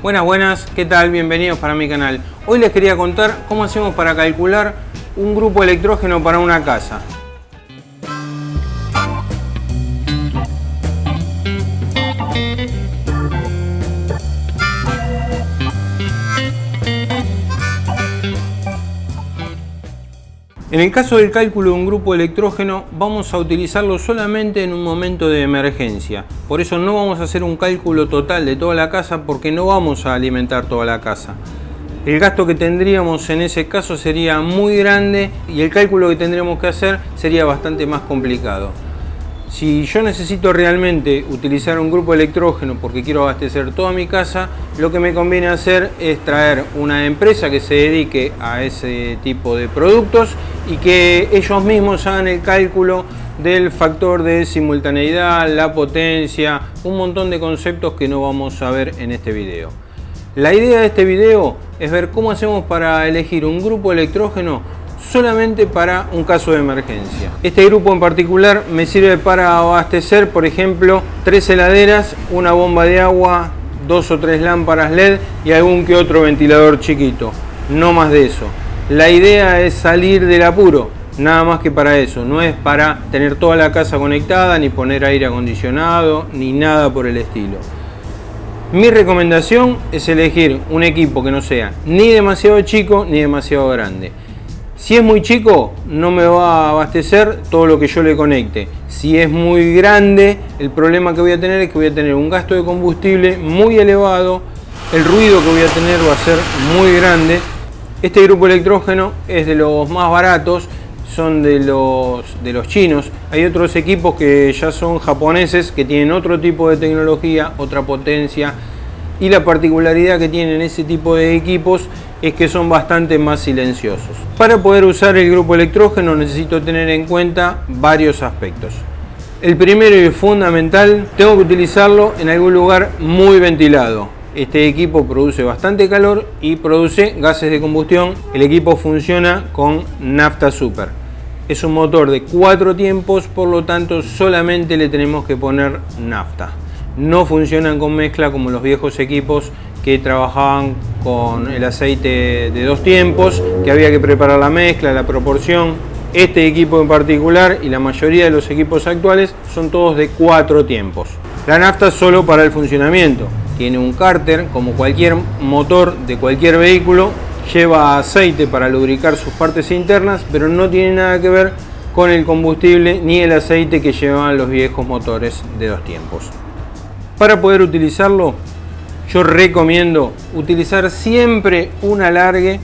Buenas, buenas, ¿qué tal? Bienvenidos para mi canal. Hoy les quería contar cómo hacemos para calcular un grupo electrógeno para una casa. En el caso del cálculo de un grupo electrógeno vamos a utilizarlo solamente en un momento de emergencia. Por eso no vamos a hacer un cálculo total de toda la casa porque no vamos a alimentar toda la casa. El gasto que tendríamos en ese caso sería muy grande y el cálculo que tendríamos que hacer sería bastante más complicado. Si yo necesito realmente utilizar un grupo electrógeno porque quiero abastecer toda mi casa, lo que me conviene hacer es traer una empresa que se dedique a ese tipo de productos y que ellos mismos hagan el cálculo del factor de simultaneidad, la potencia, un montón de conceptos que no vamos a ver en este video. La idea de este video es ver cómo hacemos para elegir un grupo electrógeno solamente para un caso de emergencia. Este grupo en particular me sirve para abastecer, por ejemplo, tres heladeras, una bomba de agua, dos o tres lámparas LED y algún que otro ventilador chiquito. No más de eso. La idea es salir del apuro, nada más que para eso. No es para tener toda la casa conectada, ni poner aire acondicionado, ni nada por el estilo. Mi recomendación es elegir un equipo que no sea ni demasiado chico ni demasiado grande. Si es muy chico, no me va a abastecer todo lo que yo le conecte. Si es muy grande, el problema que voy a tener es que voy a tener un gasto de combustible muy elevado, el ruido que voy a tener va a ser muy grande. Este grupo electrógeno es de los más baratos, son de los, de los chinos. Hay otros equipos que ya son japoneses, que tienen otro tipo de tecnología, otra potencia. Y la particularidad que tienen ese tipo de equipos es que son bastante más silenciosos. Para poder usar el grupo electrógeno necesito tener en cuenta varios aspectos. El primero y fundamental, tengo que utilizarlo en algún lugar muy ventilado. Este equipo produce bastante calor y produce gases de combustión. El equipo funciona con nafta super. Es un motor de cuatro tiempos, por lo tanto solamente le tenemos que poner nafta. No funcionan con mezcla como los viejos equipos que trabajaban con el aceite de dos tiempos, que había que preparar la mezcla, la proporción. Este equipo en particular y la mayoría de los equipos actuales son todos de cuatro tiempos. La nafta solo para el funcionamiento. Tiene un cárter, como cualquier motor de cualquier vehículo, lleva aceite para lubricar sus partes internas, pero no tiene nada que ver con el combustible ni el aceite que llevaban los viejos motores de dos tiempos. Para poder utilizarlo yo recomiendo utilizar siempre un alargue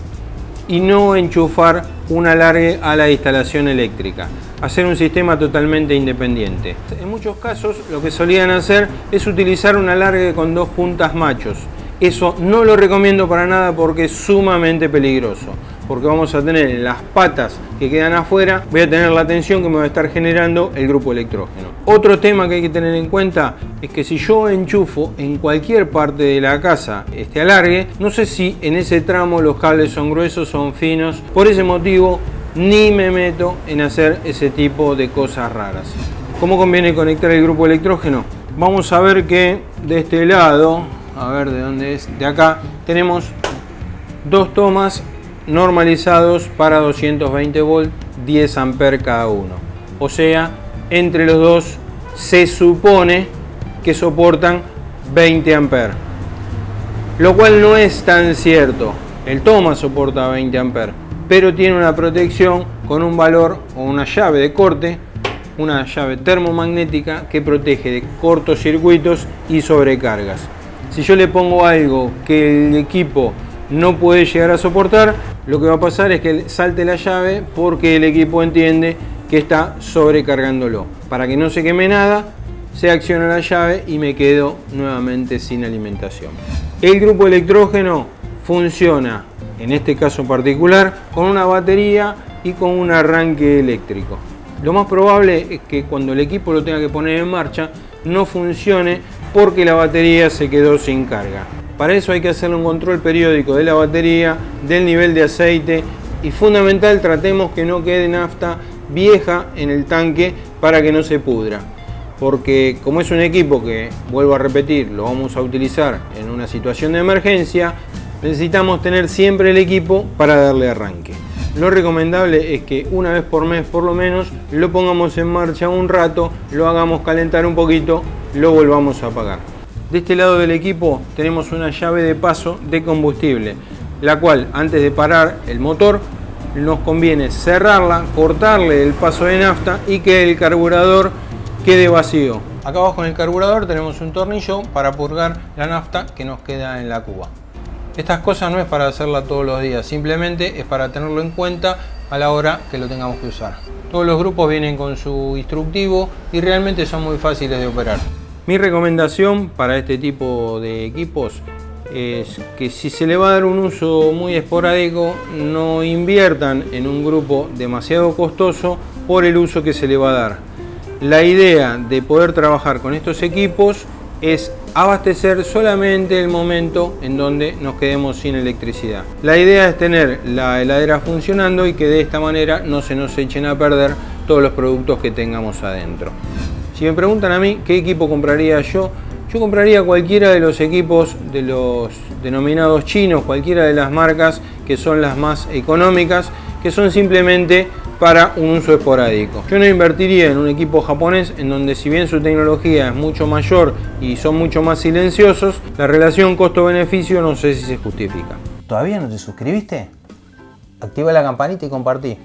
y no enchufar un alargue a la instalación eléctrica. Hacer un sistema totalmente independiente. En muchos casos lo que solían hacer es utilizar un alargue con dos puntas machos. Eso no lo recomiendo para nada porque es sumamente peligroso porque vamos a tener en las patas que quedan afuera, voy a tener la tensión que me va a estar generando el grupo electrógeno. Otro tema que hay que tener en cuenta es que si yo enchufo en cualquier parte de la casa este alargue, no sé si en ese tramo los cables son gruesos, son finos, por ese motivo ni me meto en hacer ese tipo de cosas raras. ¿Cómo conviene conectar el grupo electrógeno? Vamos a ver que de este lado, a ver de dónde es, de acá, tenemos dos tomas normalizados para 220 volt 10 amperes cada uno. O sea entre los dos se supone que soportan 20 amperes lo cual no es tan cierto. El toma soporta 20 amperes pero tiene una protección con un valor o una llave de corte una llave termomagnética que protege de cortocircuitos y sobrecargas. Si yo le pongo algo que el equipo no puede llegar a soportar, lo que va a pasar es que salte la llave porque el equipo entiende que está sobrecargándolo. Para que no se queme nada, se acciona la llave y me quedo nuevamente sin alimentación. El grupo electrógeno funciona, en este caso particular, con una batería y con un arranque eléctrico. Lo más probable es que cuando el equipo lo tenga que poner en marcha, no funcione porque la batería se quedó sin carga. Para eso hay que hacer un control periódico de la batería, del nivel de aceite y fundamental tratemos que no quede nafta vieja en el tanque para que no se pudra. porque como es un equipo que, vuelvo a repetir, lo vamos a utilizar en una situación de emergencia, necesitamos tener siempre el equipo para darle arranque. Lo recomendable es que una vez por mes por lo menos lo pongamos en marcha un rato, lo hagamos calentar un poquito, lo volvamos a apagar. De este lado del equipo tenemos una llave de paso de combustible, la cual antes de parar el motor nos conviene cerrarla, cortarle el paso de nafta y que el carburador quede vacío. Acá abajo en el carburador tenemos un tornillo para purgar la nafta que nos queda en la cuba. Estas cosas no es para hacerla todos los días, simplemente es para tenerlo en cuenta a la hora que lo tengamos que usar. Todos los grupos vienen con su instructivo y realmente son muy fáciles de operar. Mi recomendación para este tipo de equipos es que si se le va a dar un uso muy esporádico, no inviertan en un grupo demasiado costoso por el uso que se le va a dar. La idea de poder trabajar con estos equipos es abastecer solamente el momento en donde nos quedemos sin electricidad. La idea es tener la heladera funcionando y que de esta manera no se nos echen a perder todos los productos que tengamos adentro. Si me preguntan a mí qué equipo compraría yo, yo compraría cualquiera de los equipos de los denominados chinos, cualquiera de las marcas que son las más económicas, que son simplemente para un uso esporádico. Yo no invertiría en un equipo japonés en donde si bien su tecnología es mucho mayor y son mucho más silenciosos, la relación costo-beneficio no sé si se justifica. ¿Todavía no te suscribiste? Activa la campanita y compartí.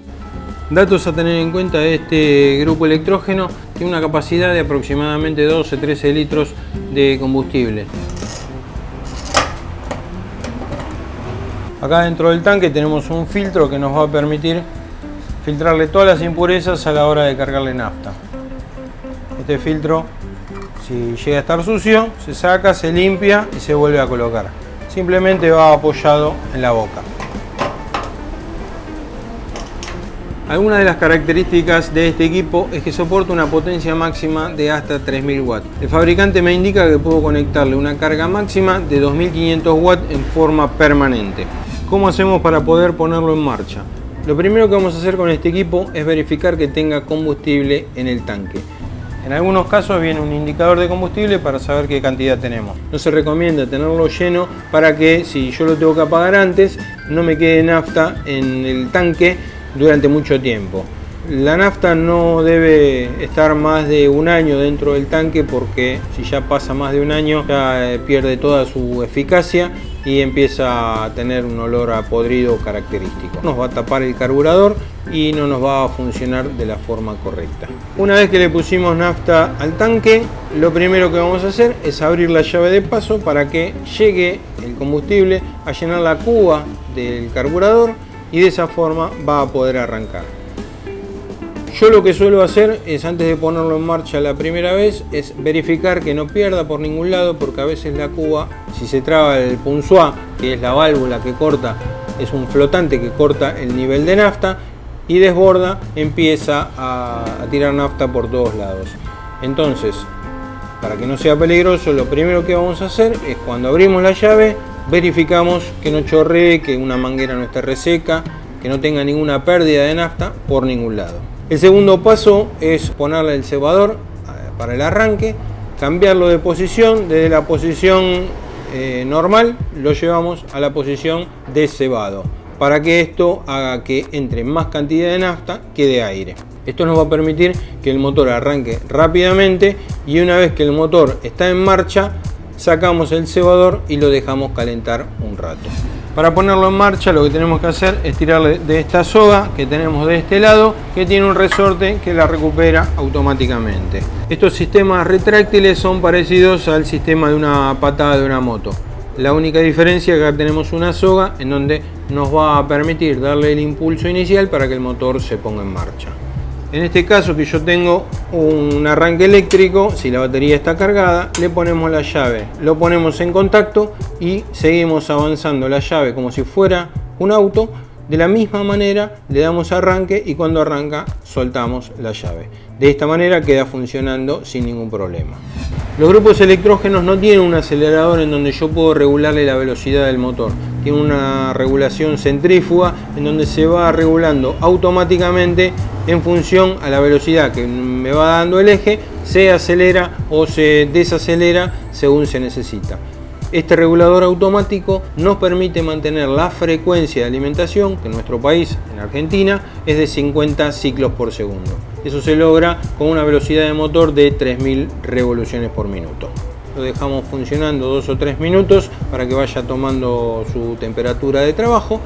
Datos a tener en cuenta este grupo electrógeno, tiene una capacidad de aproximadamente 12-13 litros de combustible. Acá dentro del tanque tenemos un filtro que nos va a permitir filtrarle todas las impurezas a la hora de cargarle nafta. Este filtro, si llega a estar sucio, se saca, se limpia y se vuelve a colocar. Simplemente va apoyado en la boca. Algunas de las características de este equipo es que soporta una potencia máxima de hasta 3000 watts. El fabricante me indica que puedo conectarle una carga máxima de 2500 watts en forma permanente. ¿Cómo hacemos para poder ponerlo en marcha? Lo primero que vamos a hacer con este equipo es verificar que tenga combustible en el tanque. En algunos casos viene un indicador de combustible para saber qué cantidad tenemos. No se recomienda tenerlo lleno para que si yo lo tengo que apagar antes no me quede nafta en el tanque durante mucho tiempo. La nafta no debe estar más de un año dentro del tanque porque si ya pasa más de un año ya eh, pierde toda su eficacia y empieza a tener un olor a podrido característico. Nos va a tapar el carburador y no nos va a funcionar de la forma correcta. Una vez que le pusimos nafta al tanque, lo primero que vamos a hacer es abrir la llave de paso para que llegue el combustible a llenar la cuba del carburador y de esa forma va a poder arrancar. Yo lo que suelo hacer es antes de ponerlo en marcha la primera vez es verificar que no pierda por ningún lado porque a veces la cuba, si se traba el punzoa, que es la válvula que corta, es un flotante que corta el nivel de nafta y desborda, empieza a, tirar nafta por todos lados. Entonces, para que no sea peligroso, lo primero que vamos a hacer es cuando abrimos la llave, verificamos que no chorree, que una manguera no esté reseca, que no tenga ninguna pérdida de nafta por ningún lado. El segundo paso es ponerle el cebador eh, para el arranque, cambiarlo de posición, desde la posición eh, normal lo llevamos a la posición de cebado, para que esto haga que entre más cantidad de nafta que de aire. Esto nos va a permitir que el motor arranque rápidamente y una vez que el motor está en marcha, sacamos el cebador y lo dejamos calentar un rato. Para ponerlo en marcha lo que tenemos que hacer es tirarle de esta soga que tenemos de este lado que tiene un resorte que la recupera automáticamente. Estos sistemas retráctiles son parecidos al sistema de una patada de una moto. La única diferencia es que acá tenemos una soga en donde nos va a permitir darle el impulso inicial para que el motor se ponga en marcha. En este caso que yo tengo un arranque eléctrico, si la batería está cargada, le ponemos la llave, lo ponemos en contacto y seguimos avanzando la llave como si fuera un auto. De la misma manera le damos arranque y cuando arranca soltamos la llave. De esta manera queda funcionando sin ningún problema. Los grupos electrógenos no tienen un acelerador en donde yo puedo regularle la velocidad del motor. Tiene una regulación centrífuga en donde se va regulando automáticamente en función a la velocidad que me va dando el eje, se acelera o se desacelera según se necesita. Este regulador automático nos permite mantener la frecuencia de alimentación, que en nuestro país, en Argentina, es de 50 ciclos por segundo. Eso se logra con una velocidad de motor de 3000 revoluciones por minuto. Dejamos funcionando dos o tres minutos para que vaya tomando su temperatura de trabajo.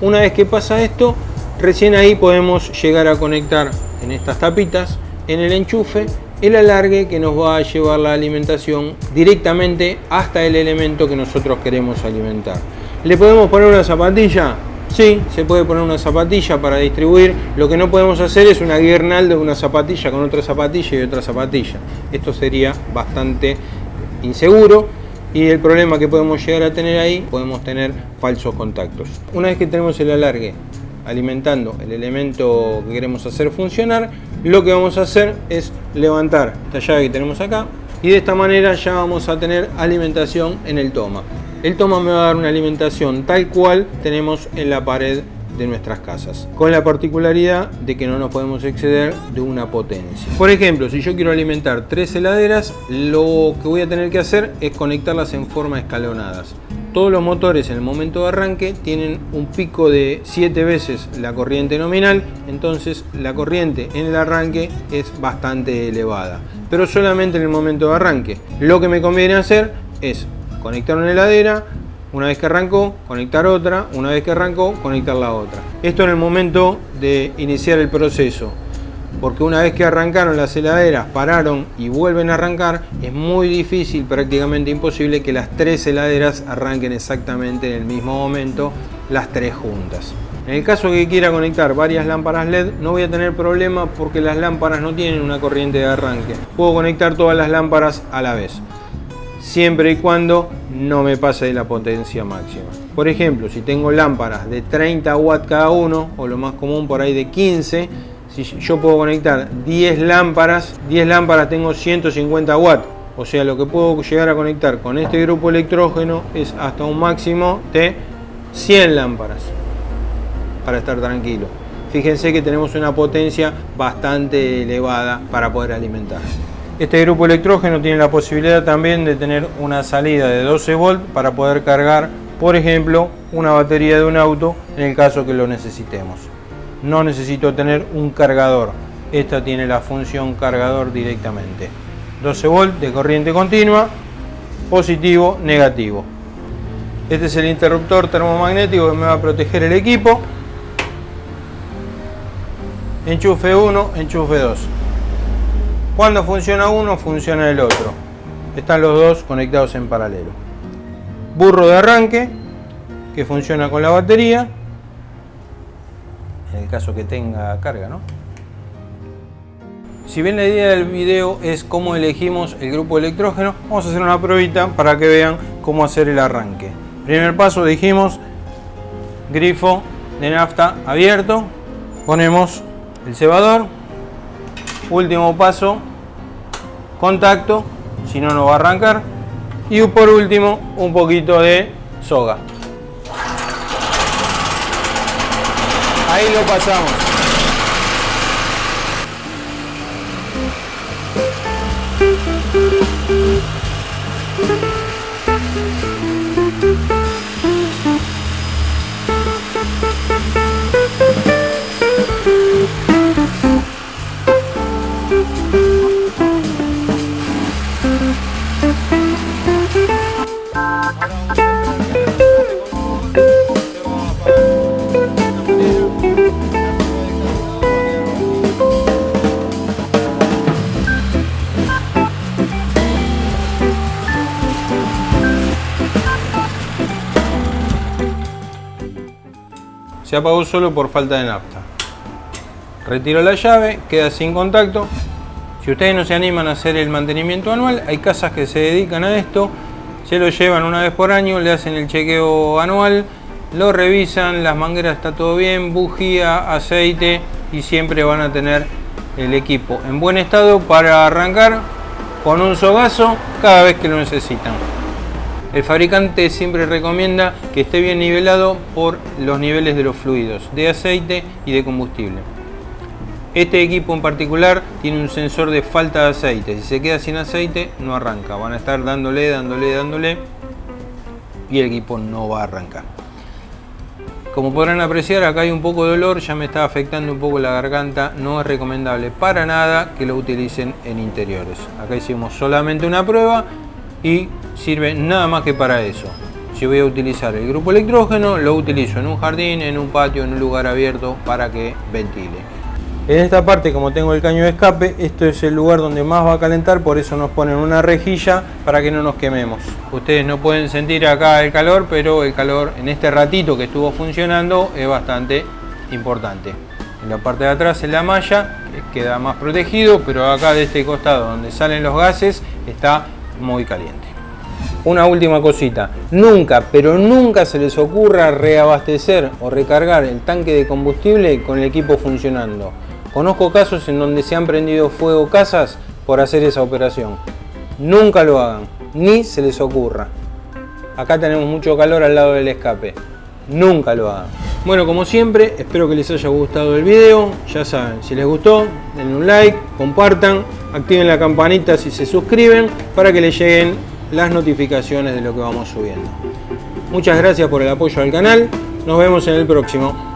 Una vez que pasa esto, recién ahí podemos llegar a conectar en estas tapitas, en el enchufe, el alargue que nos va a llevar la alimentación directamente hasta el elemento que nosotros queremos alimentar. ¿Le podemos poner una zapatilla? Sí, se puede poner una zapatilla para distribuir. Lo que no podemos hacer es una guirnalda de una zapatilla con otra zapatilla y otra zapatilla. Esto sería bastante inseguro y el problema que podemos llegar a tener ahí, podemos tener falsos contactos. Una vez que tenemos el alargue alimentando el elemento que queremos hacer funcionar, lo que vamos a hacer es levantar esta llave que tenemos acá y de esta manera ya vamos a tener alimentación en el toma. El toma me va a dar una alimentación tal cual tenemos en la pared de nuestras casas, con la particularidad de que no nos podemos exceder de una potencia. Por ejemplo, si yo quiero alimentar tres heladeras, lo que voy a tener que hacer es conectarlas en forma escalonadas. Todos los motores en el momento de arranque tienen un pico de 7 veces la corriente nominal, entonces la corriente en el arranque es bastante elevada, pero solamente en el momento de arranque. Lo que me conviene hacer es conectar una heladera, una vez que arrancó, conectar otra, una vez que arrancó, conectar la otra. Esto en el momento de iniciar el proceso, porque una vez que arrancaron las heladeras, pararon y vuelven a arrancar, es muy difícil, prácticamente imposible que las tres heladeras arranquen exactamente en el mismo momento, las tres juntas. En el caso que quiera conectar varias lámparas LED, no voy a tener problema porque las lámparas no tienen una corriente de arranque. Puedo conectar todas las lámparas a la vez siempre y cuando no me pase de la potencia máxima. Por ejemplo, si tengo lámparas de 30 watts cada uno, o lo más común por ahí de 15, si yo puedo conectar 10 lámparas, 10 lámparas tengo 150 watts. O sea, lo que puedo llegar a conectar con este grupo electrógeno es hasta un máximo de 100 lámparas para estar tranquilo. Fíjense que tenemos una potencia bastante elevada para poder alimentar. Este grupo electrógeno tiene la posibilidad también de tener una salida de 12 volt para poder cargar, por ejemplo, una batería de un auto en el caso que lo necesitemos. No necesito tener un cargador. Esta tiene la función cargador directamente. 12 volt de corriente continua, positivo, negativo. Este es el interruptor termomagnético que me va a proteger el equipo. Enchufe 1, enchufe 2. Cuando funciona uno, funciona el otro. Están los dos conectados en paralelo. Burro de arranque, que funciona con la batería, en el caso que tenga carga, ¿no? Si bien la idea del video es cómo elegimos el grupo electrógeno, vamos a hacer una pruebita para que vean cómo hacer el arranque. Primer paso dijimos, grifo de nafta abierto, ponemos el cebador, último paso contacto si no no va a arrancar. Y por último un poquito de soga. Ahí lo pasamos se apagó solo por falta de nafta. Retiro la llave, queda sin contacto. Si ustedes no se animan a hacer el mantenimiento anual, hay casas que se dedican a esto, se lo llevan una vez por año, le hacen el chequeo anual, lo revisan, las mangueras está todo bien, bujía, aceite y siempre van a tener el equipo en buen estado para arrancar con un sogazo cada vez que lo necesitan. El fabricante siempre recomienda que esté bien nivelado por los niveles de los fluidos, de aceite y de combustible. Este equipo en particular tiene un sensor de falta de aceite. Si se queda sin aceite, no arranca. Van a estar dándole, dándole, dándole y el equipo no va a arrancar. Como podrán apreciar, acá hay un poco de olor, ya me está afectando un poco la garganta. No es recomendable para nada que lo utilicen en interiores. Acá hicimos solamente una prueba y sirve nada más que para eso. Si voy a utilizar el grupo electrógeno, lo utilizo en un jardín, en un patio, en un lugar abierto para que ventile. En esta parte, como tengo el caño de escape, esto es el lugar donde más va a calentar, por eso nos ponen una rejilla para que no nos quememos. Ustedes no pueden sentir acá el calor, pero el calor en este ratito que estuvo funcionando es bastante importante. En la parte de atrás, en la malla, queda más protegido, pero acá de este costado donde salen los gases está muy caliente. Una última cosita, nunca, pero nunca se les ocurra reabastecer o recargar el tanque de combustible con el equipo funcionando. Conozco casos en donde se han prendido fuego casas por hacer esa operación. Nunca lo hagan, ni se les ocurra. Acá tenemos mucho calor al lado del escape. Nunca lo hagan. Bueno, como siempre, espero que les haya gustado el video. Ya saben, si les gustó, denle un like, compartan, activen la campanita si se suscriben para que les lleguen las notificaciones de lo que vamos subiendo. Muchas gracias por el apoyo al canal. Nos vemos en el próximo.